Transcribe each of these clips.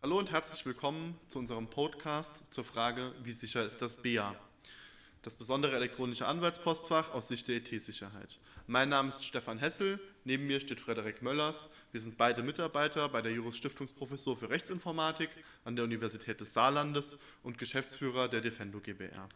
Hallo und herzlich willkommen zu unserem Podcast zur Frage, wie sicher ist das BA? Das besondere elektronische Anwaltspostfach aus Sicht der IT-Sicherheit. Mein Name ist Stefan Hessel, neben mir steht Frederik Möllers. Wir sind beide Mitarbeiter bei der Juris Stiftungsprofessur für Rechtsinformatik an der Universität des Saarlandes und Geschäftsführer der Defendo GbR.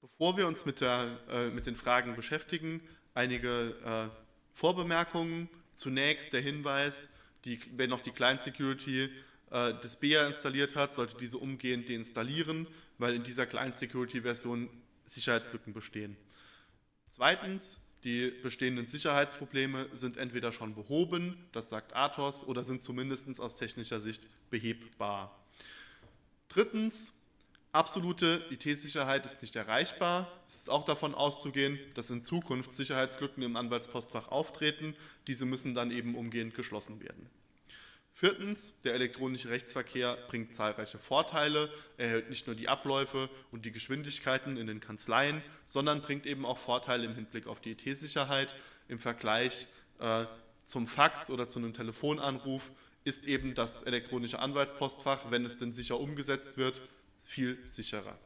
Bevor wir uns mit, der, äh, mit den Fragen beschäftigen, einige äh, Vorbemerkungen. Zunächst der Hinweis, die, wer noch die Client Security äh, des BEA installiert hat, sollte diese umgehend deinstallieren, weil in dieser Client Security Version Sicherheitslücken bestehen. Zweitens, die bestehenden Sicherheitsprobleme sind entweder schon behoben, das sagt Athos, oder sind zumindest aus technischer Sicht behebbar. Drittens, absolute IT-Sicherheit ist nicht erreichbar. Es ist auch davon auszugehen, dass in Zukunft Sicherheitslücken im Anwaltspostfach auftreten. Diese müssen dann eben umgehend geschlossen werden. Viertens, der elektronische Rechtsverkehr bringt zahlreiche Vorteile. Er erhöht nicht nur die Abläufe und die Geschwindigkeiten in den Kanzleien, sondern bringt eben auch Vorteile im Hinblick auf die IT-Sicherheit. Im Vergleich äh, zum Fax oder zu einem Telefonanruf ist eben das elektronische Anwaltspostfach, wenn es denn sicher umgesetzt wird, viel sicherer.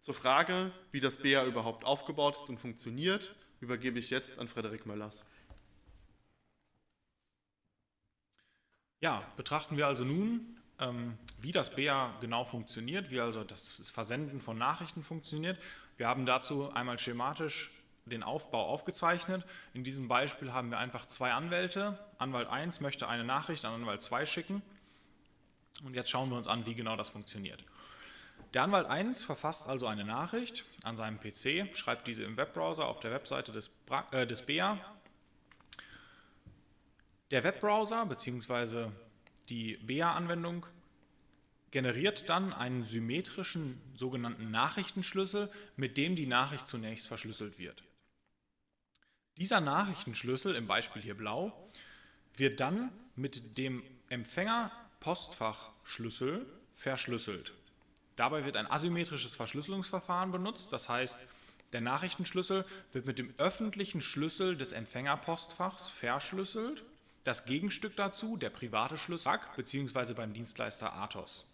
Zur Frage, wie das BA überhaupt aufgebaut ist und funktioniert, übergebe ich jetzt an Frederik Möllers. Ja, betrachten wir also nun, ähm, wie das BA genau funktioniert, wie also das Versenden von Nachrichten funktioniert. Wir haben dazu einmal schematisch den Aufbau aufgezeichnet. In diesem Beispiel haben wir einfach zwei Anwälte. Anwalt 1 möchte eine Nachricht an Anwalt 2 schicken. Und jetzt schauen wir uns an, wie genau das funktioniert. Der Anwalt 1 verfasst also eine Nachricht an seinem PC, schreibt diese im Webbrowser auf der Webseite des, äh, des BA der Webbrowser bzw. die BA-Anwendung generiert dann einen symmetrischen sogenannten Nachrichtenschlüssel, mit dem die Nachricht zunächst verschlüsselt wird. Dieser Nachrichtenschlüssel, im Beispiel hier blau, wird dann mit dem Empfänger-Postfachschlüssel verschlüsselt. Dabei wird ein asymmetrisches Verschlüsselungsverfahren benutzt, das heißt, der Nachrichtenschlüssel wird mit dem öffentlichen Schlüssel des Empfängerpostfachs verschlüsselt das Gegenstück dazu, der private Schlüssel, bzw. beim Dienstleister Athos.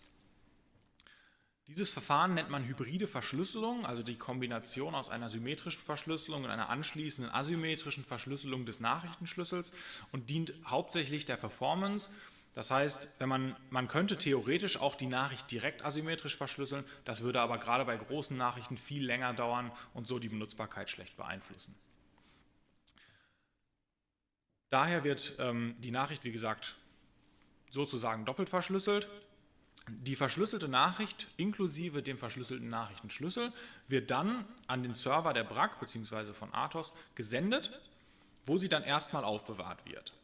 Dieses Verfahren nennt man hybride Verschlüsselung, also die Kombination aus einer symmetrischen Verschlüsselung und einer anschließenden asymmetrischen Verschlüsselung des Nachrichtenschlüssels und dient hauptsächlich der Performance. Das heißt, wenn man, man könnte theoretisch auch die Nachricht direkt asymmetrisch verschlüsseln, das würde aber gerade bei großen Nachrichten viel länger dauern und so die Benutzbarkeit schlecht beeinflussen. Daher wird ähm, die Nachricht, wie gesagt, sozusagen doppelt verschlüsselt. Die verschlüsselte Nachricht inklusive dem verschlüsselten Nachrichtenschlüssel wird dann an den Server der BRAC bzw. von Athos gesendet, wo sie dann erstmal aufbewahrt wird.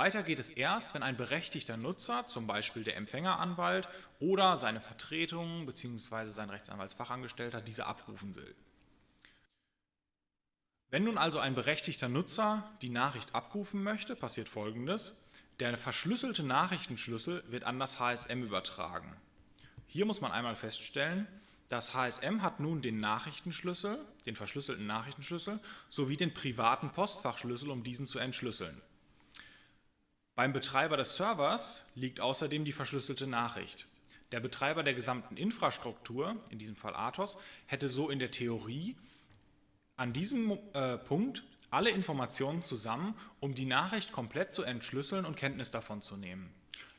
Weiter geht es erst, wenn ein berechtigter Nutzer, zum Beispiel der Empfängeranwalt oder seine Vertretung bzw. sein Rechtsanwaltsfachangestellter, diese abrufen will. Wenn nun also ein berechtigter Nutzer die Nachricht abrufen möchte, passiert folgendes. Der verschlüsselte Nachrichtenschlüssel wird an das HSM übertragen. Hier muss man einmal feststellen, das HSM hat nun den Nachrichtenschlüssel, den verschlüsselten Nachrichtenschlüssel, sowie den privaten Postfachschlüssel, um diesen zu entschlüsseln. Beim Betreiber des Servers liegt außerdem die verschlüsselte Nachricht. Der Betreiber der gesamten Infrastruktur, in diesem Fall Athos, hätte so in der Theorie an diesem äh, Punkt alle Informationen zusammen, um die Nachricht komplett zu entschlüsseln und Kenntnis davon zu nehmen.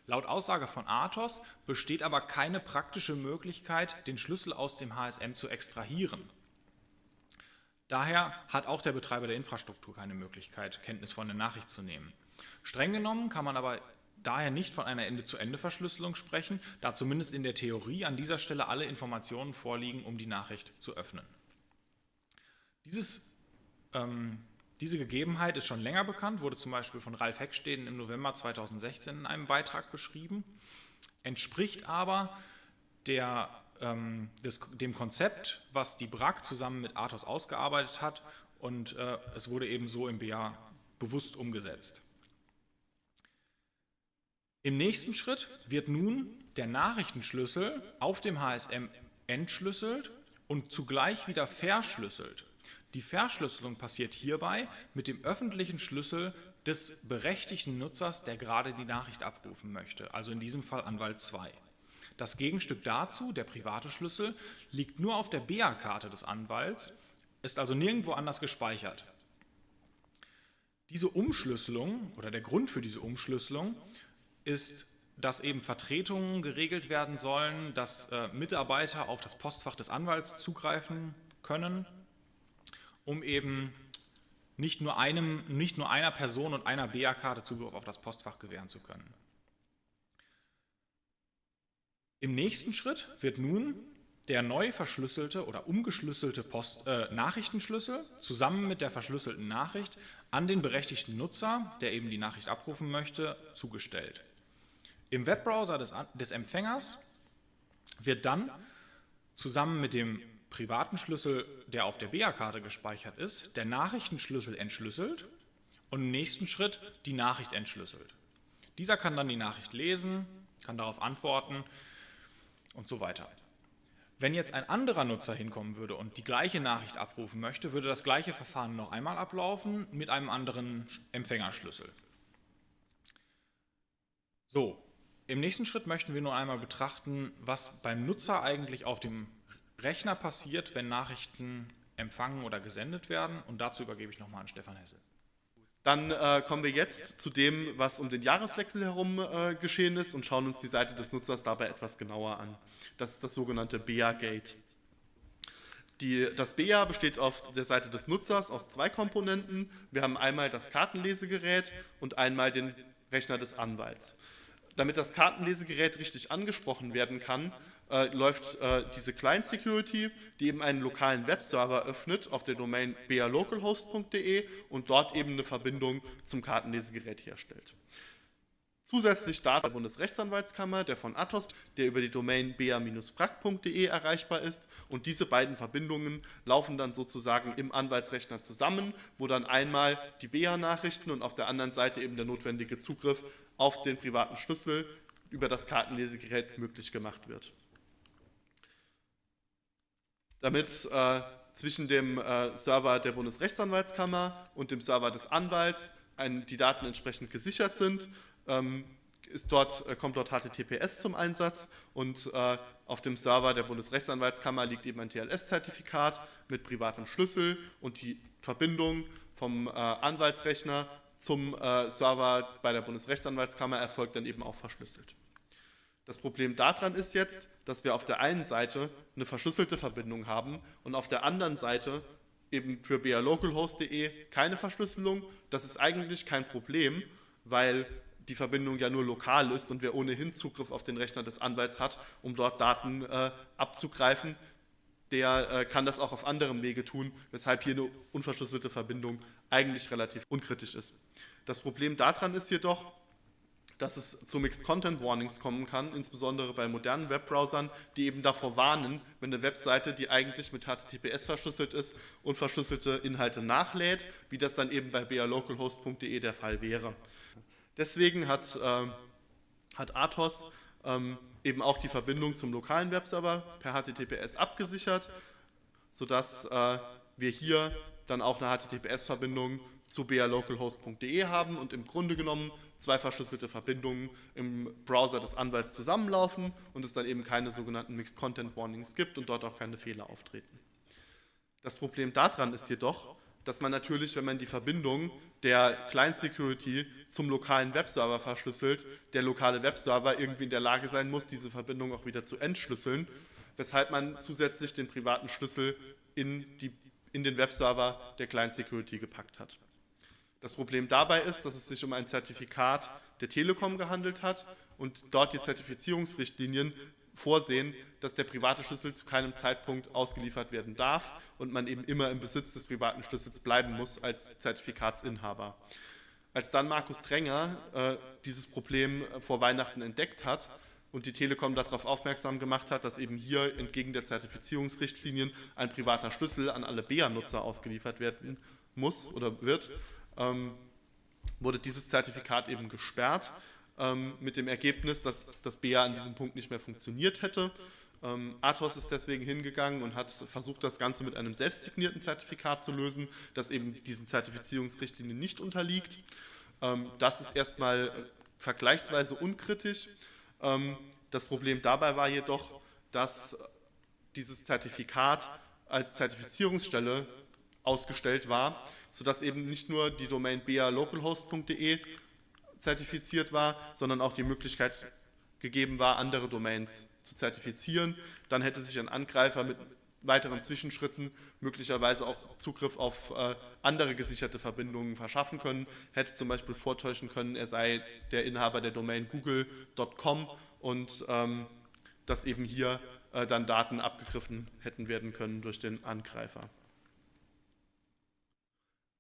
Laut Aussage von Athos besteht aber keine praktische Möglichkeit, den Schlüssel aus dem HSM zu extrahieren. Daher hat auch der Betreiber der Infrastruktur keine Möglichkeit, Kenntnis von der Nachricht zu nehmen. Streng genommen kann man aber daher nicht von einer Ende-zu-Ende-Verschlüsselung sprechen, da zumindest in der Theorie an dieser Stelle alle Informationen vorliegen, um die Nachricht zu öffnen. Dieses, ähm, diese Gegebenheit ist schon länger bekannt, wurde zum Beispiel von Ralf Hecksteden im November 2016 in einem Beitrag beschrieben, entspricht aber der, ähm, des, dem Konzept, was die BRAC zusammen mit Athos ausgearbeitet hat und äh, es wurde eben so im BA bewusst umgesetzt. Im nächsten Schritt wird nun der Nachrichtenschlüssel auf dem HSM entschlüsselt und zugleich wieder verschlüsselt. Die Verschlüsselung passiert hierbei mit dem öffentlichen Schlüssel des berechtigten Nutzers, der gerade die Nachricht abrufen möchte, also in diesem Fall Anwalt 2. Das Gegenstück dazu, der private Schlüssel, liegt nur auf der BA-Karte des Anwalts, ist also nirgendwo anders gespeichert. Diese Umschlüsselung oder der Grund für diese Umschlüsselung ist, dass eben Vertretungen geregelt werden sollen, dass äh, Mitarbeiter auf das Postfach des Anwalts zugreifen können, um eben nicht nur, einem, nicht nur einer Person und einer BA-Karte Zugriff auf das Postfach gewähren zu können. Im nächsten Schritt wird nun der neu verschlüsselte oder umgeschlüsselte Post, äh, Nachrichtenschlüssel zusammen mit der verschlüsselten Nachricht an den berechtigten Nutzer, der eben die Nachricht abrufen möchte, zugestellt. Im Webbrowser des, des Empfängers wird dann zusammen mit dem privaten Schlüssel, der auf der BA-Karte gespeichert ist, der Nachrichtenschlüssel entschlüsselt und im nächsten Schritt die Nachricht entschlüsselt. Dieser kann dann die Nachricht lesen, kann darauf antworten und so weiter. Wenn jetzt ein anderer Nutzer hinkommen würde und die gleiche Nachricht abrufen möchte, würde das gleiche Verfahren noch einmal ablaufen mit einem anderen Empfängerschlüssel. So, im nächsten Schritt möchten wir nur einmal betrachten, was beim Nutzer eigentlich auf dem Rechner passiert, wenn Nachrichten empfangen oder gesendet werden. Und dazu übergebe ich nochmal an Stefan Hessel. Dann äh, kommen wir jetzt zu dem, was um den Jahreswechsel herum äh, geschehen ist und schauen uns die Seite des Nutzers dabei etwas genauer an. Das ist das sogenannte BEA-Gate. das BEA besteht auf der Seite des Nutzers aus zwei Komponenten. Wir haben einmal das Kartenlesegerät und einmal den Rechner des Anwalts. Damit das Kartenlesegerät richtig angesprochen werden kann, äh, läuft äh, diese Client Security, die eben einen lokalen Webserver öffnet auf der Domain bealocalhost.de und dort eben eine Verbindung zum Kartenlesegerät herstellt. Zusätzlich Daten der Bundesrechtsanwaltskammer, der von Athos, der über die Domain bea-prac.de erreichbar ist. Und diese beiden Verbindungen laufen dann sozusagen im Anwaltsrechner zusammen, wo dann einmal die BEA-Nachrichten und auf der anderen Seite eben der notwendige Zugriff auf den privaten Schlüssel über das Kartenlesegerät möglich gemacht wird. Damit äh, zwischen dem äh, Server der Bundesrechtsanwaltskammer und dem Server des Anwalts ein, die Daten entsprechend gesichert sind, ähm, dort, äh, kommt dort HTTPS zum Einsatz und äh, auf dem Server der Bundesrechtsanwaltskammer liegt eben ein TLS-Zertifikat mit privatem Schlüssel und die Verbindung vom äh, Anwaltsrechner zum äh, Server bei der Bundesrechtsanwaltskammer erfolgt dann eben auch verschlüsselt. Das Problem daran ist jetzt, dass wir auf der einen Seite eine verschlüsselte Verbindung haben und auf der anderen Seite eben für balocalhost.de keine Verschlüsselung. Das ist eigentlich kein Problem, weil die Verbindung ja nur lokal ist und wer ohnehin Zugriff auf den Rechner des Anwalts hat, um dort Daten äh, abzugreifen, der äh, kann das auch auf anderem Wege tun, weshalb hier eine unverschlüsselte Verbindung eigentlich relativ unkritisch ist. Das Problem daran ist jedoch, dass es zu Mixed Content Warnings kommen kann, insbesondere bei modernen Webbrowsern, die eben davor warnen, wenn eine Webseite, die eigentlich mit HTTPS verschlüsselt ist, unverschlüsselte Inhalte nachlädt, wie das dann eben bei balocalhost.de der Fall wäre. Deswegen hat, äh, hat Athos ähm, eben auch die Verbindung zum lokalen Webserver per HTTPS abgesichert, sodass äh, wir hier dann auch eine HTTPS-Verbindung zu balocalhost.de haben und im Grunde genommen zwei verschlüsselte Verbindungen im Browser des Anwalts zusammenlaufen und es dann eben keine sogenannten Mixed Content Warnings gibt und dort auch keine Fehler auftreten. Das Problem daran ist jedoch, dass man natürlich, wenn man die Verbindung der Client Security zum lokalen Webserver verschlüsselt, der lokale Webserver irgendwie in der Lage sein muss, diese Verbindung auch wieder zu entschlüsseln, weshalb man zusätzlich den privaten Schlüssel in, die, in den Webserver der Client Security gepackt hat. Das Problem dabei ist, dass es sich um ein Zertifikat der Telekom gehandelt hat und dort die Zertifizierungsrichtlinien vorsehen, dass der private Schlüssel zu keinem Zeitpunkt ausgeliefert werden darf und man eben immer im Besitz des privaten Schlüssels bleiben muss als Zertifikatsinhaber. Als dann Markus Trenger äh, dieses Problem vor Weihnachten entdeckt hat und die Telekom darauf aufmerksam gemacht hat, dass eben hier entgegen der Zertifizierungsrichtlinien ein privater Schlüssel an alle BEA-Nutzer ausgeliefert werden muss oder wird, ähm, wurde dieses Zertifikat eben gesperrt ähm, mit dem Ergebnis, dass das BEA an diesem Punkt nicht mehr funktioniert hätte. Ähm, Athos ist deswegen hingegangen und hat versucht, das Ganze mit einem selbstsignierten Zertifikat zu lösen, das eben diesen Zertifizierungsrichtlinien nicht unterliegt. Ähm, das ist erstmal vergleichsweise unkritisch. Ähm, das Problem dabei war jedoch, dass dieses Zertifikat als Zertifizierungsstelle ausgestellt war, sodass eben nicht nur die Domain bealocalhost.de zertifiziert war, sondern auch die Möglichkeit gegeben war, andere Domains zu zertifizieren. Dann hätte sich ein Angreifer mit weiteren Zwischenschritten möglicherweise auch Zugriff auf äh, andere gesicherte Verbindungen verschaffen können, hätte zum Beispiel vortäuschen können, er sei der Inhaber der Domain google.com und ähm, dass eben hier äh, dann Daten abgegriffen hätten werden können durch den Angreifer.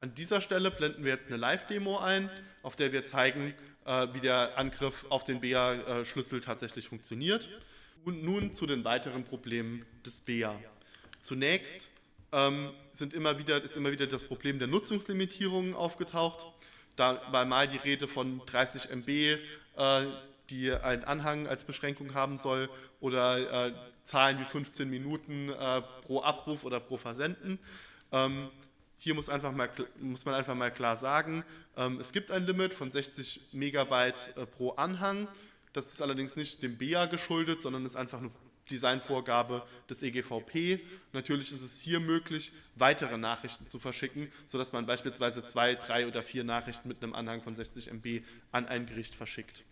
An dieser Stelle blenden wir jetzt eine Live-Demo ein, auf der wir zeigen, äh, wie der Angriff auf den BEA-Schlüssel tatsächlich funktioniert. Und nun zu den weiteren Problemen des BEA. Zunächst ähm, sind immer wieder, ist immer wieder das Problem der Nutzungslimitierungen aufgetaucht. Da war mal die Rede von 30 MB, äh, die ein Anhang als Beschränkung haben soll oder äh, Zahlen wie 15 Minuten äh, pro Abruf oder pro Versenden. Ähm, hier muss, einfach mal, muss, man einfach mal klar sagen, ähm, es gibt ein Limit von 60 Megabyte äh, pro Anhang. Das ist allerdings nicht dem BEA geschuldet, sondern ist einfach eine Designvorgabe des EGVP. Natürlich ist es hier möglich, weitere Nachrichten zu verschicken, sodass man beispielsweise zwei, drei oder vier Nachrichten mit einem Anhang von 60 MB an ein Gericht verschickt.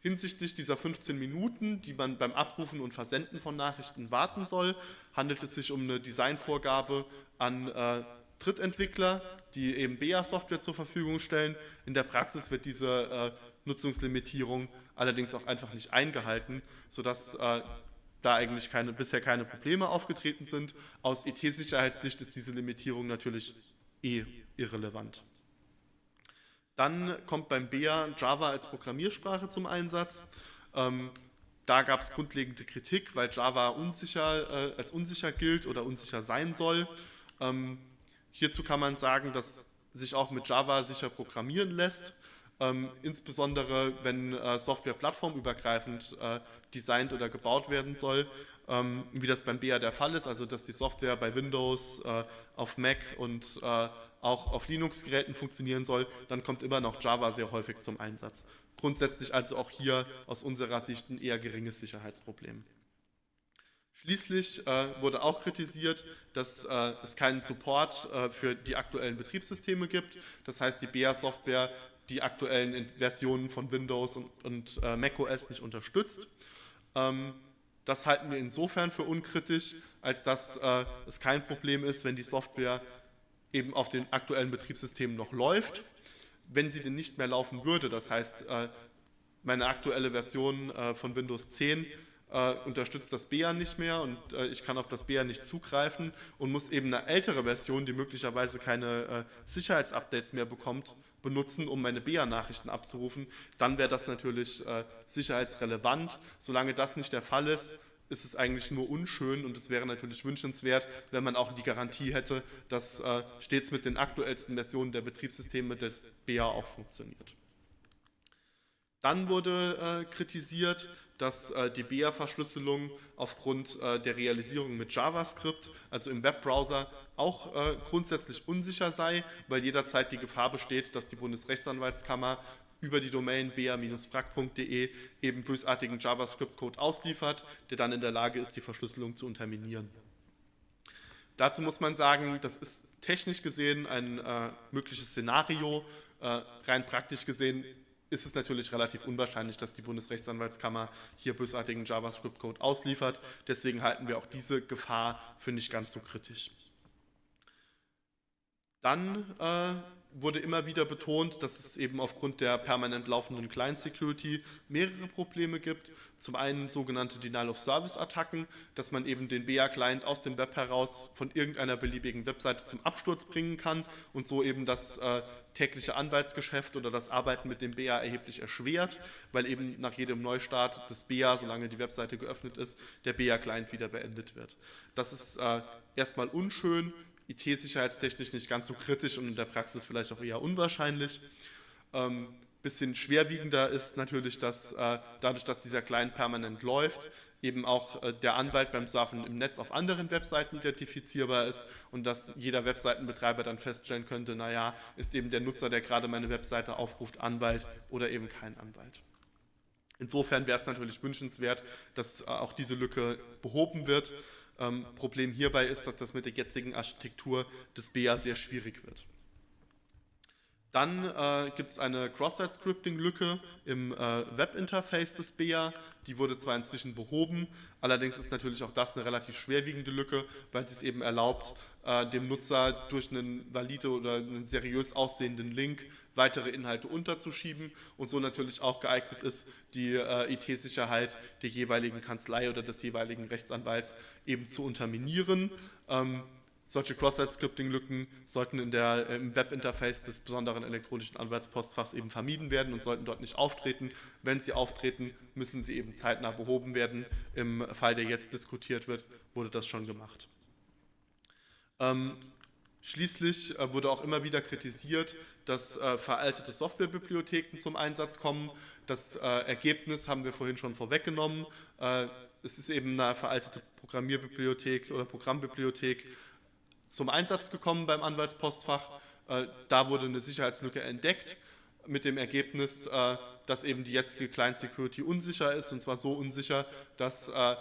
Hinsichtlich dieser 15 Minuten, die man beim Abrufen und Versenden von Nachrichten warten soll, handelt es sich um eine Designvorgabe an äh, Drittentwickler, die eben BEA-Software zur Verfügung stellen. In der Praxis wird diese äh, Nutzungslimitierung allerdings auch einfach nicht eingehalten, sodass äh, da eigentlich keine, bisher keine Probleme aufgetreten sind. Aus IT-Sicherheitssicht ist diese Limitierung natürlich eh irrelevant. Dann kommt beim BEA Java als Programmiersprache zum Einsatz. Ähm, da gab es grundlegende Kritik, weil Java unsicher, äh, als unsicher gilt oder unsicher sein soll. Ähm, hierzu kann man sagen, dass sich auch mit Java sicher programmieren lässt ähm, insbesondere wenn äh, Software plattformübergreifend äh, designt oder gebaut werden soll, ähm, wie das beim BA der Fall ist, also dass die Software bei Windows, äh, auf Mac und äh, auch auf Linux-Geräten funktionieren soll, dann kommt immer noch Java sehr häufig zum Einsatz. Grundsätzlich also auch hier aus unserer Sicht ein eher geringes Sicherheitsproblem. Schließlich äh, wurde auch kritisiert, dass äh, es keinen Support äh, für die aktuellen Betriebssysteme gibt. Das heißt, die BEA-Software die aktuellen Versionen von Windows und, und äh, macOS nicht unterstützt. Ähm, das halten wir insofern für unkritisch, als dass äh, es kein Problem ist, wenn die Software eben auf den aktuellen Betriebssystemen noch läuft. Wenn sie denn nicht mehr laufen würde, das heißt, äh, meine aktuelle Version von Windows 10 äh, unterstützt das BEA nicht mehr und äh, ich kann auf das BEA nicht zugreifen und muss eben eine ältere Version, die möglicherweise keine äh, Sicherheitsupdates mehr bekommt, benutzen, um meine BEA-Nachrichten abzurufen, dann wäre das natürlich äh, sicherheitsrelevant. Solange das nicht der Fall ist, ist es eigentlich nur unschön und es wäre natürlich wünschenswert, wenn man auch die Garantie hätte, dass äh, stets mit den aktuellsten Versionen der Betriebssysteme des BEA auch funktioniert. Dann wurde äh, kritisiert, dass äh, die BEA-Verschlüsselung aufgrund äh, der Realisierung mit JavaScript, also im Webbrowser, auch äh, grundsätzlich unsicher sei, weil jederzeit die Gefahr besteht, dass die Bundesrechtsanwaltskammer über die Domain bea-brack.de eben bösartigen JavaScript-Code ausliefert, der dann in der Lage ist, die Verschlüsselung zu unterminieren. Dazu muss man sagen, das ist technisch gesehen ein äh, mögliches Szenario. Äh, rein praktisch gesehen ist es natürlich relativ unwahrscheinlich, dass die Bundesrechtsanwaltskammer hier bösartigen JavaScript-Code ausliefert. Deswegen halten wir auch diese Gefahr für nicht ganz so kritisch. Dann äh, wurde immer wieder betont, dass es eben aufgrund der permanent laufenden Client-Security mehrere Probleme gibt. Zum einen sogenannte Denial-of-Service-Attacken, dass man eben den BA-Client aus dem Web heraus von irgendeiner beliebigen Webseite zum Absturz bringen kann und so eben das äh, tägliche Anwaltsgeschäft oder das Arbeiten mit dem BA erheblich erschwert, weil eben nach jedem Neustart des BA, solange die Webseite geöffnet ist, der BA-Client wieder beendet wird. Das ist äh, erstmal unschön, IT-sicherheitstechnisch nicht ganz so kritisch und in der Praxis vielleicht auch eher unwahrscheinlich. Ähm, bisschen schwerwiegender ist natürlich, dass äh, dadurch, dass dieser Client permanent läuft, eben auch äh, der Anwalt beim Surfen im Netz auf anderen Webseiten identifizierbar ist und dass jeder Webseitenbetreiber dann feststellen könnte, naja, ist eben der Nutzer, der gerade meine Webseite aufruft, Anwalt oder eben kein Anwalt. Insofern wäre es natürlich wünschenswert, dass äh, auch diese Lücke behoben wird. Ähm, Problem hierbei ist, dass das mit der jetzigen Architektur des BA sehr schwierig wird. Dann äh, gibt es eine Cross-Site-Scripting-Lücke im äh, Webinterface des BEA. Die wurde zwar inzwischen behoben, allerdings ist natürlich auch das eine relativ schwerwiegende Lücke, weil sie es eben erlaubt, äh, dem Nutzer durch einen valide oder einen seriös aussehenden Link weitere Inhalte unterzuschieben und so natürlich auch geeignet ist, die äh, IT-Sicherheit der jeweiligen Kanzlei oder des jeweiligen Rechtsanwalts eben zu unterminieren. Ähm, solche Cross-Site-Scripting-Lücken sollten in der, äh, im Webinterface des besonderen elektronischen Anwaltspostfachs eben vermieden werden und sollten dort nicht auftreten. Wenn sie auftreten, müssen sie eben zeitnah behoben werden. Im Fall, der jetzt diskutiert wird, wurde das schon gemacht. Ähm, schließlich äh, wurde auch immer wieder kritisiert, dass äh, veraltete Softwarebibliotheken zum Einsatz kommen. Das äh, Ergebnis haben wir vorhin schon vorweggenommen. Äh, es ist eben eine veraltete Programmierbibliothek oder Programmbibliothek, zum Einsatz gekommen beim Anwaltspostfach. Äh, da wurde eine Sicherheitslücke entdeckt mit dem Ergebnis, äh, dass eben die jetzige Client Security unsicher ist und zwar so unsicher, dass äh,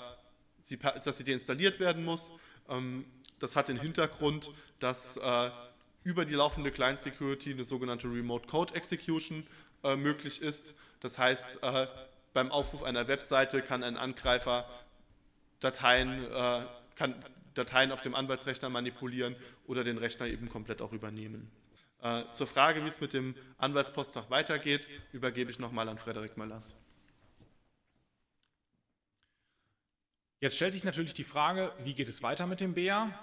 sie, dass sie deinstalliert werden muss. Ähm, das hat den Hintergrund, dass über die laufende Client Security eine sogenannte Remote Code Execution möglich ist. Das heißt, beim Aufruf einer Webseite kann ein Angreifer Dateien, kann Dateien auf dem Anwaltsrechner manipulieren oder den Rechner eben komplett auch übernehmen. Äh, zur Frage, wie es mit dem Anwaltspostfach weitergeht, übergebe ich nochmal an Frederik Möllers. Jetzt stellt sich natürlich die Frage, wie geht es weiter mit dem BA?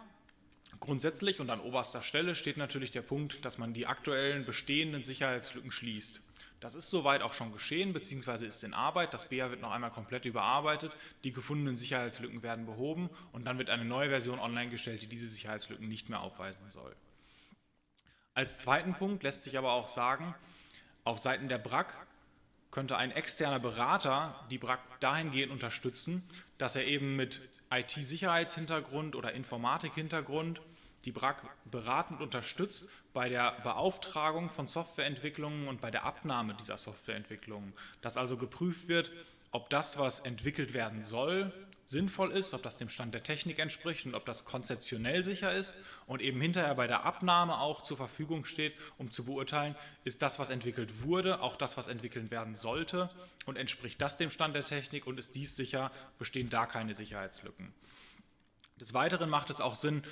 Grundsätzlich und an oberster Stelle steht natürlich der Punkt, dass man die aktuellen bestehenden Sicherheitslücken schließt. Das ist soweit auch schon geschehen, beziehungsweise ist in Arbeit. Das BA wird noch einmal komplett überarbeitet. Die gefundenen Sicherheitslücken werden behoben und dann wird eine neue Version online gestellt, die diese Sicherheitslücken nicht mehr aufweisen soll. Als zweiten Punkt lässt sich aber auch sagen, auf Seiten der BRAC könnte ein externer Berater die BRAC dahingehend unterstützen, dass er eben mit IT-Sicherheitshintergrund oder Informatik-Hintergrund die BRAC beratend unterstützt bei der Beauftragung von Softwareentwicklungen und bei der Abnahme dieser Softwareentwicklungen. Dass also geprüft wird, ob das, was entwickelt werden soll, sinnvoll ist, ob das dem Stand der Technik entspricht und ob das konzeptionell sicher ist und eben hinterher bei der Abnahme auch zur Verfügung steht, um zu beurteilen, ist das, was entwickelt wurde, auch das, was entwickelt werden sollte und entspricht das dem Stand der Technik und ist dies sicher, bestehen da keine Sicherheitslücken. Des Weiteren macht es auch Sinn,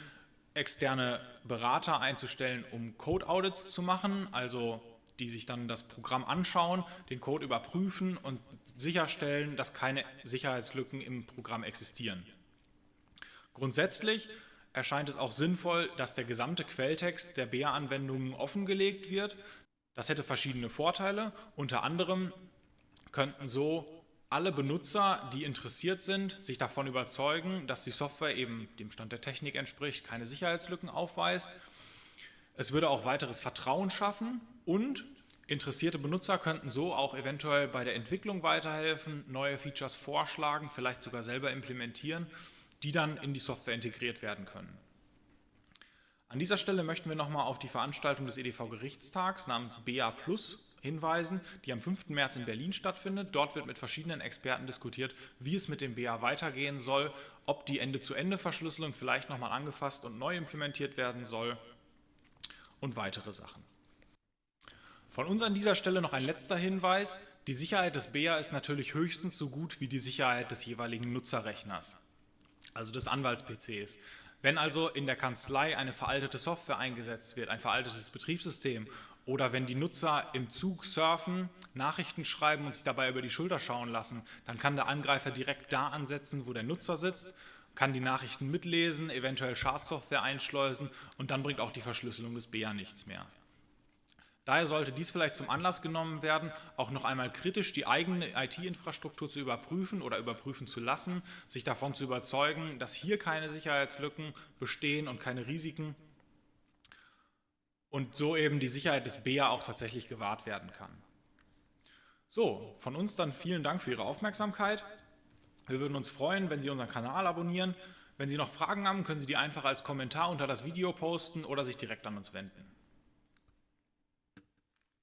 externe Berater einzustellen, um Code-Audits zu machen, also die sich dann das Programm anschauen, den Code überprüfen und sicherstellen, dass keine Sicherheitslücken im Programm existieren. Grundsätzlich erscheint es auch sinnvoll, dass der gesamte Quelltext der BEA-Anwendungen offengelegt wird. Das hätte verschiedene Vorteile. Unter anderem könnten so alle Benutzer, die interessiert sind, sich davon überzeugen, dass die Software eben dem Stand der Technik entspricht, keine Sicherheitslücken aufweist. Es würde auch weiteres Vertrauen schaffen und interessierte Benutzer könnten so auch eventuell bei der Entwicklung weiterhelfen, neue Features vorschlagen, vielleicht sogar selber implementieren, die dann in die Software integriert werden können. An dieser Stelle möchten wir nochmal auf die Veranstaltung des EDV-Gerichtstags namens BA Plus hinweisen, die am 5. März in Berlin stattfindet. Dort wird mit verschiedenen Experten diskutiert, wie es mit dem BA weitergehen soll, ob die Ende-zu-Ende-Verschlüsselung vielleicht nochmal angefasst und neu implementiert werden soll und weitere Sachen. Von uns an dieser Stelle noch ein letzter Hinweis. Die Sicherheit des BA ist natürlich höchstens so gut wie die Sicherheit des jeweiligen Nutzerrechners, also des Anwalts-PCs. Wenn also in der Kanzlei eine veraltete Software eingesetzt wird, ein veraltetes Betriebssystem oder wenn die Nutzer im Zug surfen, Nachrichten schreiben und sich dabei über die Schulter schauen lassen, dann kann der Angreifer direkt da ansetzen, wo der Nutzer sitzt, kann die Nachrichten mitlesen, eventuell Schadsoftware einschleusen und dann bringt auch die Verschlüsselung des BA nichts mehr. Daher sollte dies vielleicht zum Anlass genommen werden, auch noch einmal kritisch die eigene IT-Infrastruktur zu überprüfen oder überprüfen zu lassen, sich davon zu überzeugen, dass hier keine Sicherheitslücken bestehen und keine Risiken und so eben die Sicherheit des BEA auch tatsächlich gewahrt werden kann. So, von uns dann vielen Dank für Ihre Aufmerksamkeit. Wir würden uns freuen, wenn Sie unseren Kanal abonnieren. Wenn Sie noch Fragen haben, können Sie die einfach als Kommentar unter das Video posten oder sich direkt an uns wenden.